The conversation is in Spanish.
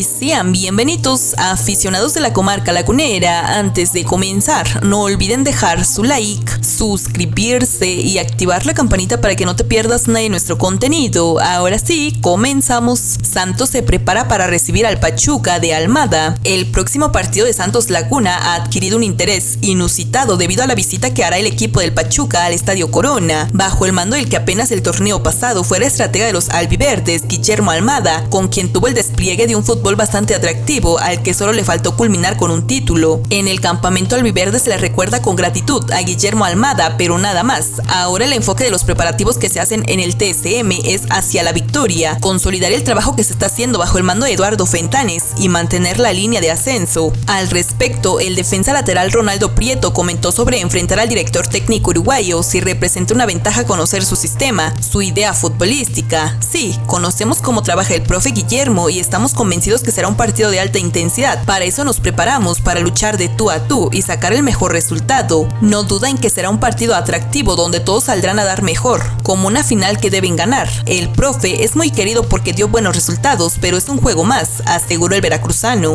y sean bienvenidos a aficionados de la comarca lagunera. Antes de comenzar, no olviden dejar su like, suscribirse y activar la campanita para que no te pierdas nada de nuestro contenido. Ahora sí, comenzamos. Santos se prepara para recibir al Pachuca de Almada. El próximo partido de Santos Laguna ha adquirido un interés inusitado debido a la visita que hará el equipo del Pachuca al Estadio Corona, bajo el mando del que apenas el torneo pasado fuera estratega de los albiverdes, Guillermo Almada, con quien tuvo el despliegue de un fútbol bastante atractivo al que solo le faltó culminar con un título. En el campamento albiverde se le recuerda con gratitud a Guillermo Almada, pero nada más. Ahora el enfoque de los preparativos que se hacen en el TSM es hacia la victoria, consolidar el trabajo que se está haciendo bajo el mando de Eduardo Fentanes y mantener la línea de ascenso. Al respecto, el defensa lateral Ronaldo Prieto comentó sobre enfrentar al director técnico uruguayo si representa una ventaja conocer su sistema, su idea futbolística. Sí, conocemos cómo trabaja el profe Guillermo y estamos convencidos que será un partido de alta intensidad. Para eso nos preparamos, para luchar de tú a tú y sacar el mejor resultado. No duda en que será un partido atractivo donde todos saldrán a dar mejor, como una final que deben ganar. El profe es muy querido porque dio buenos resultados, pero es un juego más, aseguró el veracruzano.